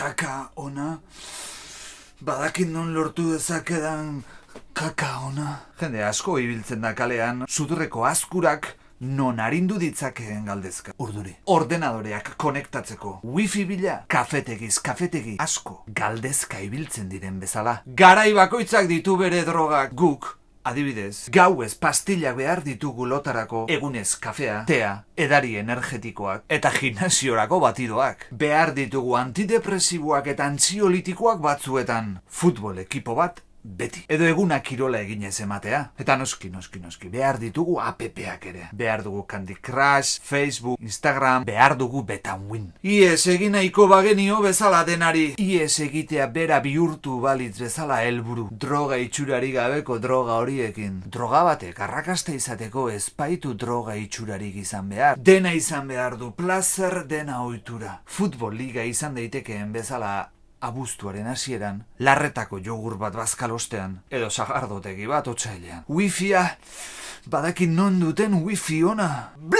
kaka ona. Badakit non lortu dezakedan kaka ona. Jende asko ibiltzen da kalean, sudurreko askurak non arindu ditzakeen galdezka. Urduri. Ordenadoreak konektatzeko. Wifi bila. Kafetegiz, kafetegi. Asko. Galdezka ibiltzen diren bezala. Garai bakoitzak ditu bere drogak. Guk. Adibidez, gauez pastillak behar ditugu lotarako egunez kafea, tea, edari energetikoak eta gimnasiorako batidoak. Behar ditugu antidepresiboak eta antziolitikoak batzuetan. Futbol ekipo bat beti. Edo eguna kirola eginez ematea. Eta noski, noski, noski. Behar ditugu APPak ere. Behar dugu Candy Crush, Facebook, Instagram, behar dugu Betanwin. Ies egin nahiko bagenio bezala denari. Ies egitea bera bihurtu balitz bezala helburu. Droga itxurari gabeko droga horiekin. Droga batek arrakasta izateko espaitu droga itxurarik izan behar. Dena izan behar du, placer dena ohitura. Futbol liga izan daitekeen bezala abuztuaren hasieran, larretako jogur bat bazkalostean, edo sagardotegi bat otsailean. Wifia, badakin non duten wifi ona. Bla!